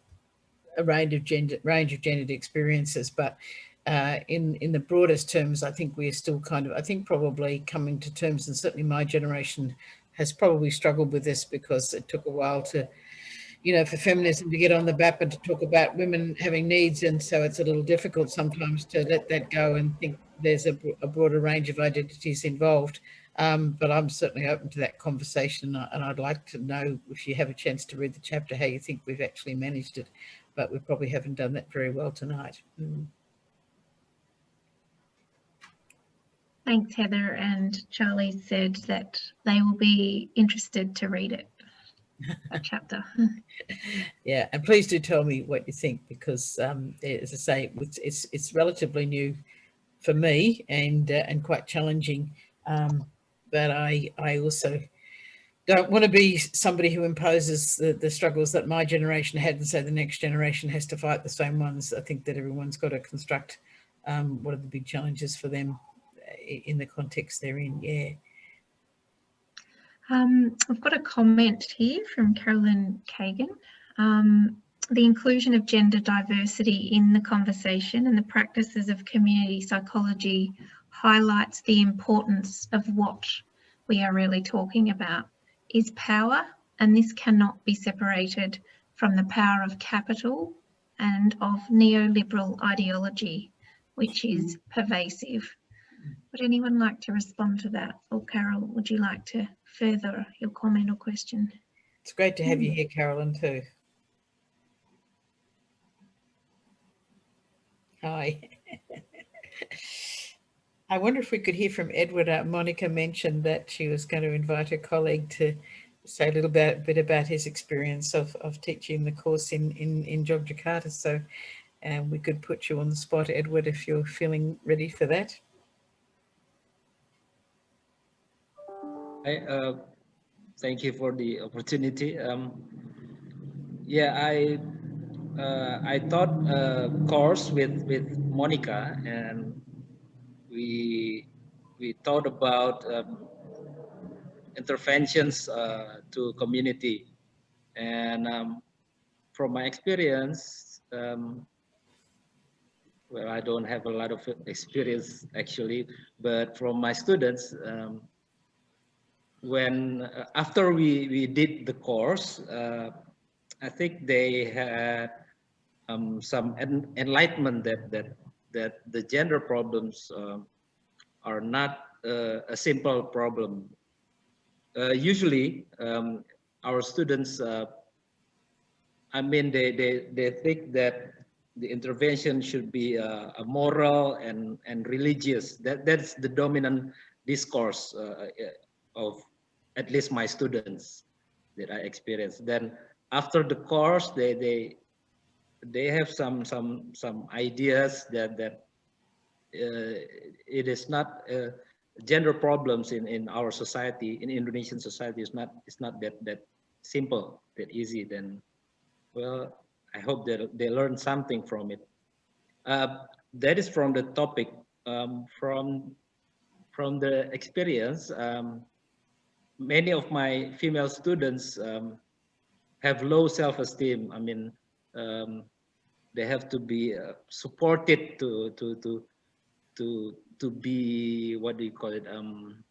a range of gender range of gendered experiences, but uh, in in the broadest terms, I think we are still kind of I think probably coming to terms, and certainly my generation has probably struggled with this because it took a while to, you know, for feminism to get on the map and to talk about women having needs. And so it's a little difficult sometimes to let that go and think there's a, a broader range of identities involved. Um, but I'm certainly open to that conversation and I'd like to know if you have a chance to read the chapter, how you think we've actually managed it, but we probably haven't done that very well tonight. Mm. Thanks, Heather. And Charlie said that they will be interested to read it, that chapter. yeah, and please do tell me what you think because, um, as I say, it's, it's, it's relatively new for me and uh, and quite challenging. Um, but I I also don't want to be somebody who imposes the, the struggles that my generation had and say the next generation has to fight the same ones. I think that everyone's got to construct um, what are the big challenges for them in the context they're in, yeah. Um, I've got a comment here from Carolyn Kagan. Um, the inclusion of gender diversity in the conversation and the practices of community psychology highlights the importance of what we are really talking about is power and this cannot be separated from the power of capital and of neoliberal ideology, which is pervasive. Would anyone like to respond to that? Or Carol, would you like to further your comment or question? It's great to have you here, Carolyn, too. Hi. I wonder if we could hear from Edward. Uh, Monica mentioned that she was going to invite her colleague to say a little bit, bit about his experience of, of teaching the course in, in, in Jogjakarta. So um, we could put you on the spot, Edward, if you're feeling ready for that. I, uh, thank you for the opportunity. Um, yeah, I uh, I taught a course with with Monica, and we we thought about um, interventions uh, to community, and um, from my experience, um, well, I don't have a lot of experience actually, but from my students, um, when uh, after we, we did the course, uh, I think they had um, some en enlightenment that that that the gender problems um, are not uh, a simple problem. Uh, usually, um, our students, uh, I mean, they, they, they think that the intervention should be uh, a moral and, and religious. That, that's the dominant discourse uh, of at least my students that I experienced. Then after the course, they, they, they have some, some, some ideas that, that uh, it is not uh, gender problems in, in our society, in Indonesian society, is not, it's not that, that simple, that easy, then, well, I hope that they learn something from it. Uh, that is from the topic. Um, from from the experience, um, many of my female students um, have low self-esteem. I mean, um, they have to be uh, supported to to to to to be what do you call it? Um,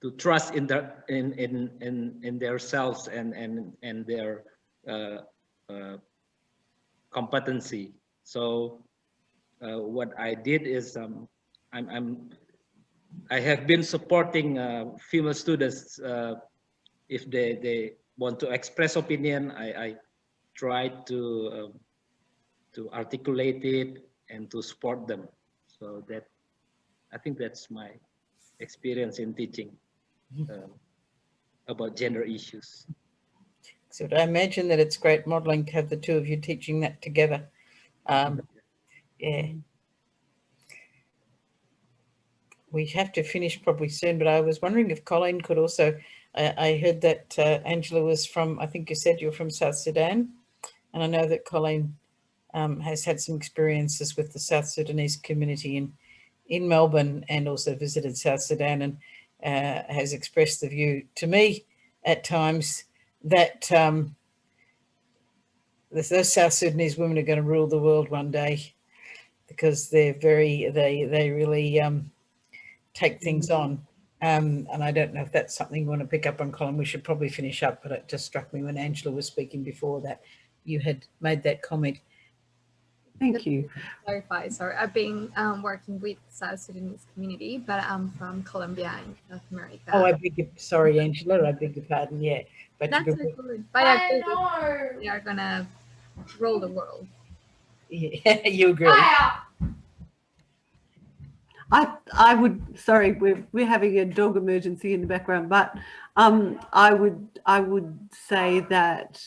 to trust in their in in in in their selves and and and their uh, uh, competency. So uh, what I did is um, I'm, I'm I have been supporting uh, female students if they they want to express opinion. I, I try to um, to articulate it and to support them. So that I think that's my experience in teaching uh, about gender issues. So I imagine that it's great modeling to have the two of you teaching that together. Um, yeah. We have to finish probably soon, but I was wondering if Colleen could also, uh, I heard that uh, Angela was from, I think you said you're from South Sudan. And I know that Colleen um, has had some experiences with the South Sudanese community in, in Melbourne and also visited South Sudan and uh, has expressed the view to me at times that um, those South Sudanese women are going to rule the world one day because they're very, they, they really um, take things on. Um, and I don't know if that's something you want to pick up on, Colleen. We should probably finish up, but it just struck me when Angela was speaking before that you had made that comment. Thank you. clarify, sorry, I've been um, working with South Sudanese community, but I'm from Colombia in North America. Oh, I beg your, sorry, Angela, I beg your pardon. Yeah, but That's so good. But I think they are gonna rule the world. yeah, you agree. I I would sorry we're we're having a dog emergency in the background, but um, I would I would say that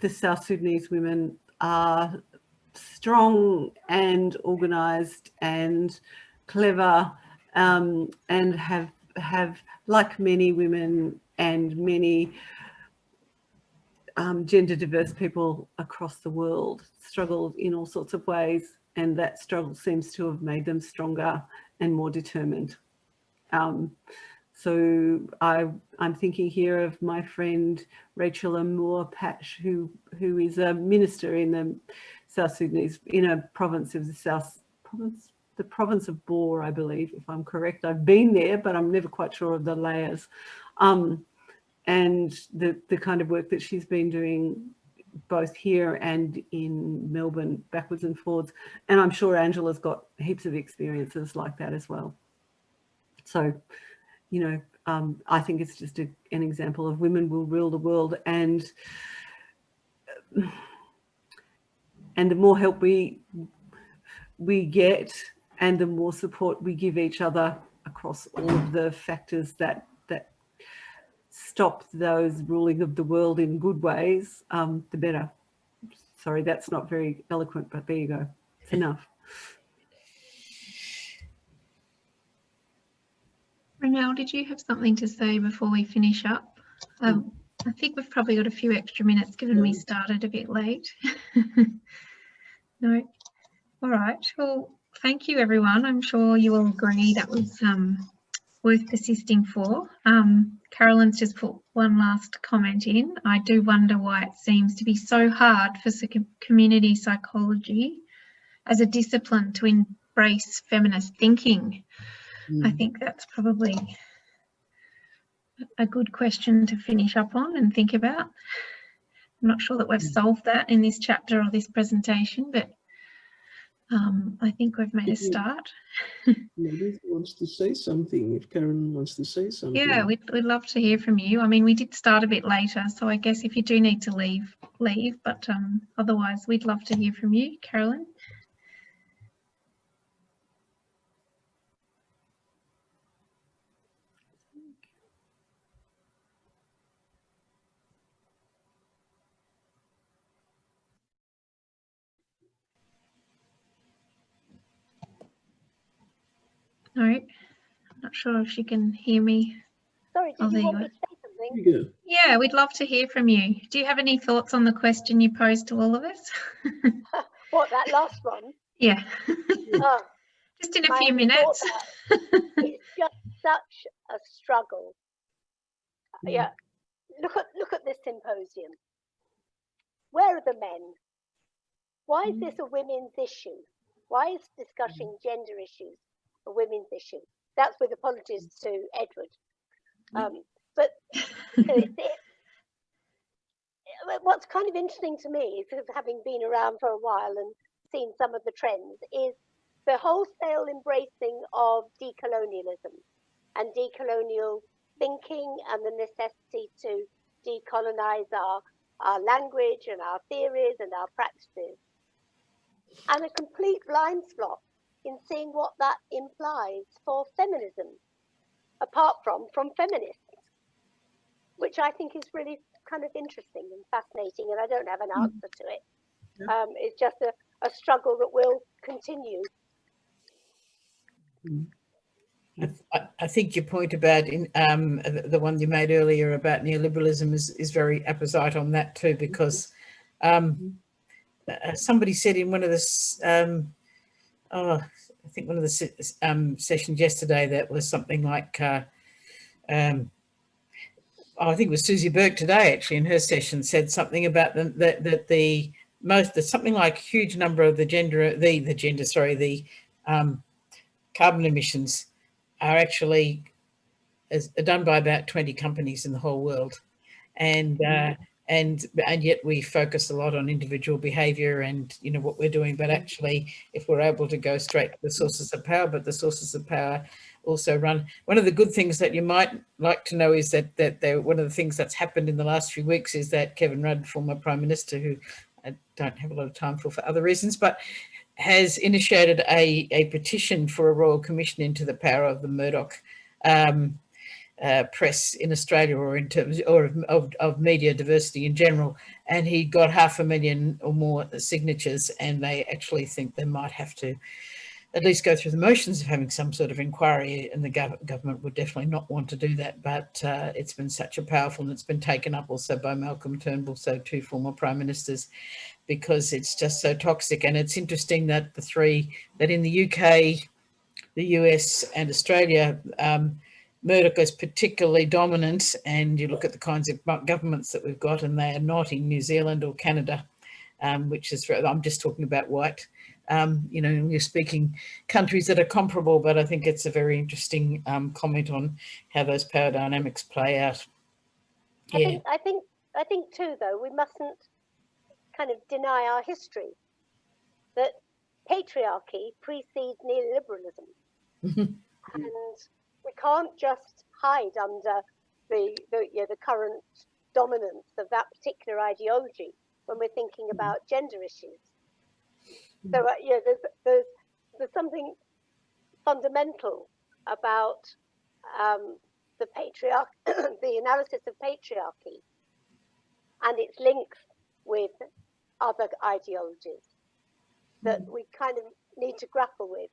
the South Sudanese women are strong and organised and clever um, and have have like many women and many um, gender diverse people across the world struggled in all sorts of ways and that struggle seems to have made them stronger and more determined. Um, so I, I'm thinking here of my friend Rachel Amour Patch, who, who is a minister in the South Sudanese, in a province of the South province, the province of Bor, I believe, if I'm correct. I've been there, but I'm never quite sure of the layers. Um, and the, the kind of work that she's been doing both here and in Melbourne, backwards and forwards. And I'm sure Angela's got heaps of experiences like that as well. So, you know, um, I think it's just a, an example of women will rule the world and and the more help we we get and the more support we give each other across all of the factors that that stop those ruling of the world in good ways, um, the better. Sorry, that's not very eloquent, but there you go. It's enough. Ronelle, did you have something to say before we finish up? Um, I think we've probably got a few extra minutes given we started a bit late. no. All right. Well, thank you, everyone. I'm sure you will agree that was um, worth persisting for. Um, Carolyn's just put one last comment in. I do wonder why it seems to be so hard for community psychology as a discipline to embrace feminist thinking. I Mm. think that's probably a good question to finish up on and think about. I'm not sure that we've solved that in this chapter or this presentation, but um, I think we've made a start. Maybe wants to say something, if Karen wants to say something. Yeah, we'd, we'd love to hear from you. I mean, we did start a bit later, so I guess if you do need to leave, leave, but um, otherwise we'd love to hear from you, Carolyn. No, I'm not sure if she can hear me. Sorry, Oh, did there you you want me to say something? There. Yeah, we'd love to hear from you. Do you have any thoughts on the question you posed to all of us? What, that last one? yeah, Oh, just in a few minutes. it's just such a struggle. Mm. Yeah, look at look at this symposium. Where are the men? Why is Mm. this a women's issue? Why is discussing gender issues a women's issue? That's with apologies to Edward. Um, but you know, it's, it, what's kind of interesting to me, is having been around for a while and seen some of the trends, is the wholesale embracing of decolonialism and decolonial thinking and the necessity to decolonize our, our language and our theories and our practices. And a complete blind spot in seeing what that implies for feminism, apart from from feminists, which I think is really kind of interesting and fascinating. And I don't have an answer to it. Yeah. Um, it's just a, a struggle that will continue. I, I think your point about in, um, the, the one you made earlier about neoliberalism is, is very apposite on that too, because um, uh, somebody said in one of the, um, oh, I think one of the um, sessions yesterday that was something like, uh, um, oh, I think it was Susie Burke today actually in her session said something about the, that, that the most, there's something like a huge number of the gender, the, the gender, sorry, the um, carbon emissions are actually is are done by about 20 companies in the whole world. And uh, and and yet we focus a lot on individual behavior and you know what we're doing. But actually if we're able to go straight to the sources of power but the sources of power also run one of the good things that you might like to know is that that there one of the things that's happened in the last few weeks is that Kevin Rudd former prime minister who I don't have a lot of time for for other reasons but has initiated a, a petition for a royal commission into the power of the Murdoch um, uh, press in Australia or in terms or of, of, of media diversity in general. And he got half a million or more signatures and they actually think they might have to at least go through the motions of having some sort of inquiry and the gov government would definitely not want to do that. But uh, it's been such a powerful and it's been taken up also by Malcolm Turnbull, so two former prime ministers because it's just so toxic. And it's interesting that the three, that in the UK, the US and Australia, um, Murdoch is particularly dominant and you look at the kinds of governments that we've got and they are not in New Zealand or Canada, um, which is, I'm just talking about white, um, you know, you're speaking countries that are comparable, but I think it's a very interesting um, comment on how those power dynamics play out. I Yeah. think I think I think too though we mustn't kind of deny our history that patriarchy precedes neoliberalism Mhm. and we can't just hide under the the, you know, the current dominance of that particular ideology when we're thinking about gender issues. So uh, yeah there's, there's there's something fundamental about um, the patriarch the analysis of patriarchy and its links with other ideologies that we kind of need to grapple with.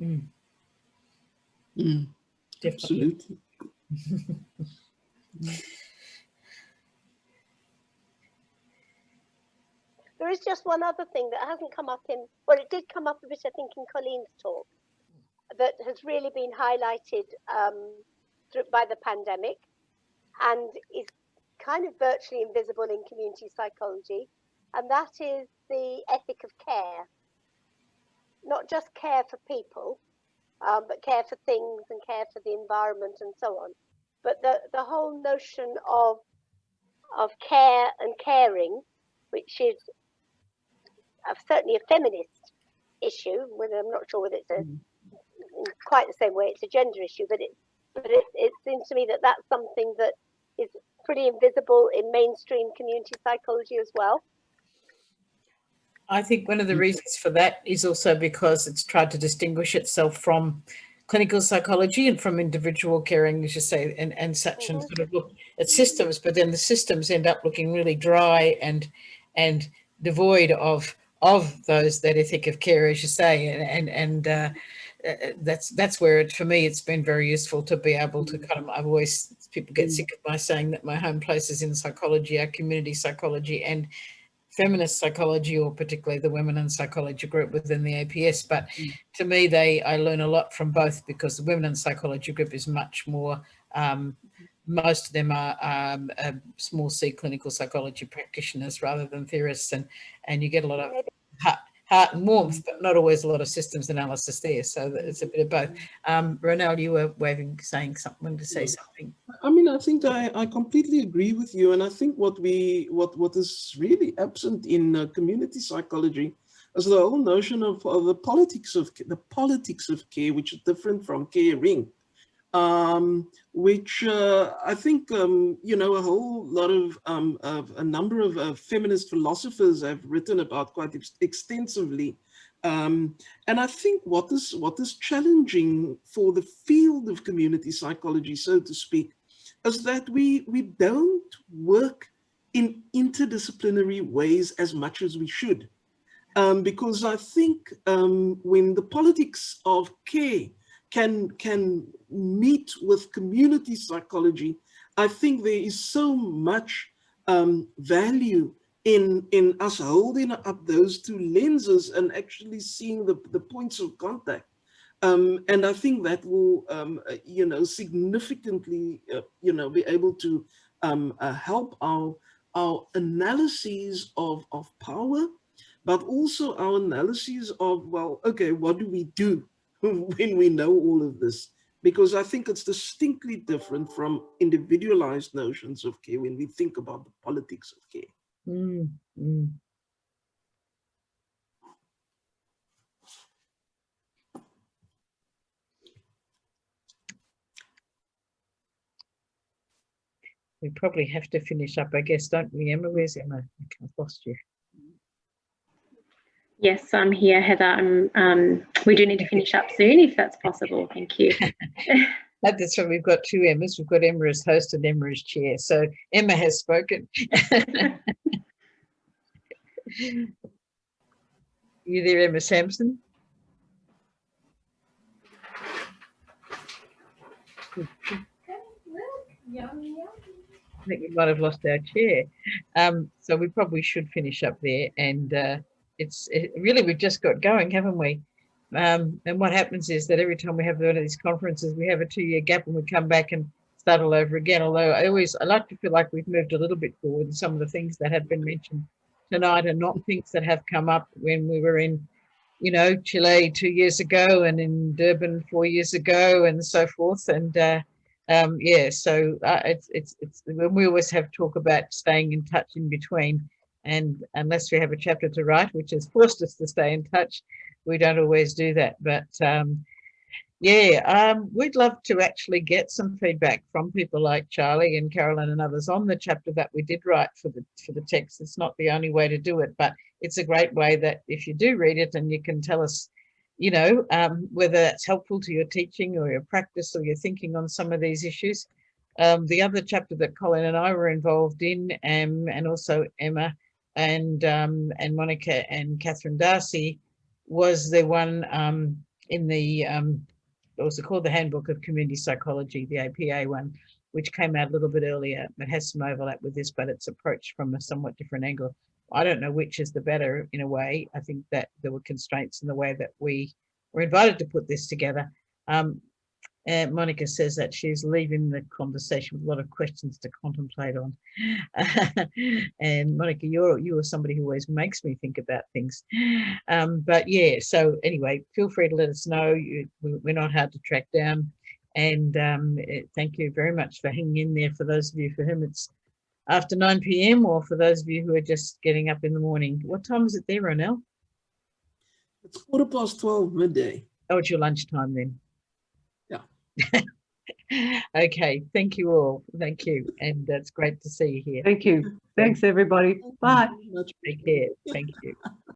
Mm, Mm, absolutely. There is just one other thing that hasn't come up in, well, it did come up a bit, I think, in Colleen's talk, that has really been highlighted um, through, by the pandemic and is kind of virtually invisible in community psychology, and that is the ethic of care. Not just care for people, um, but care for things and care for the environment and so on. But the, the whole notion of of care and caring, which is uh, certainly a feminist issue, whether I'm not sure whether it's a quite the same way it's a gender issue, but it but it, it seems to me that that's something that is pretty invisible in mainstream community psychology as well. I think one of the reasons for that is also because it's tried to distinguish itself from clinical psychology and from individual caring, as you say, and, and such, and sort of look at systems, but then the systems end up looking really dry and and devoid of of those that ethic of care, as you say, and and, and uh, uh, that's that's where it for me it's been very useful to be able to kind of I've always people get sick of my saying that my home place is in psychology, our community psychology and feminist psychology or particularly the women in psychology group within the APS. But mm. to me, they I learn a lot from both because the women in psychology group is much more, um, most of them are um, small C clinical psychology practitioners rather than theorists and, and you get a lot of heart and warmth, but not always a lot of systems analysis there. So it's a bit of both. Um, Ronelle, you were waving, saying something to say something. I mean, I think I, I completely agree with you. And I think what we, what, what is really absent in uh, community psychology is the whole notion of, of the politics of the politics of care, which is different from caring um, which uh, I think, um, you know, a whole lot of, um, of a number of uh, feminist philosophers have written about quite ex extensively. Um, and I think what is, what is challenging for the field of community psychology, so to speak, is that we, we don't work in interdisciplinary ways as much as we should. Um, because I think um, when the politics of care can, can meet with community psychology, I think there is so much um, value in, in us holding up those two lenses and actually seeing the, the points of contact. Um, and I think that will, um, uh, you know, significantly, uh, you know, be able to um, uh, help our, our analyses of, of power, but also our analyses of, well, okay, what do we do when we know all of this, because I think it's distinctly different from individualized notions of care when we think about the politics of care. Mm, mm. We probably have to finish up, I guess, don't we, Emma? Where's Emma? I've lost you. Yes, I'm here, Heather. Um, we do need to finish up soon if that's possible. Thank you. that's why we've got two Emmas. We've got Emma as host and Emma as chair. So Emma has spoken. you there, Emma Sampson? I think we might have lost our chair. Um, so we probably should finish up there and uh, it's it, really we've just got going, haven't we? Um, and what happens is that every time we have one of these conferences, we have a two-year gap and we come back and start all over again. Although I always I like to feel like we've moved a little bit forward in some of the things that have been mentioned tonight and not things that have come up when we were in, you know, Chile two years ago and in Durban four years ago and so forth. And uh, um, yeah, so uh, it's, it's, it's when we always have talk about staying in touch in between and unless we have a chapter to write, which has forced us to stay in touch, we don't always do that. But um, yeah, um, we'd love to actually get some feedback from people like Charlie and Carolyn and others on the chapter that we did write for the for the text. It's not the only way to do it, but it's a great way that if you do read it and you can tell us, you know, um, whether that's helpful to your teaching or your practice or your thinking on some of these issues. Um, the other chapter that Colleen and I were involved in, and also Emma, and um, and Monica and Catherine Darcy was the one um, in the um, what was it called the Handbook of Community Psychology, the APA one, which came out a little bit earlier. It has some overlap with this, but it's approached from a somewhat different angle. I don't know which is the better in a way. I think that there were constraints in the way that we were invited to put this together. Um, And Monica says that she's leaving the conversation with a lot of questions to contemplate on. and Monica, you're you are somebody who always makes me think about things. Um, but yeah, so anyway, feel free to let us know. You, we- we're not hard to track down. And um, eh, thank you very much for hanging in there for those of you for whom it's after 9 p.m. or for those of you who are just getting up in the morning. What time is it there, Ronelle? It's quarter past 12 midday. Oh, it's your lunchtime then. Yeah. okay, thank you all. Thank you. And it's great to see you here. Thank you. Thanks, everybody. Bye. Much Take care. Thank you.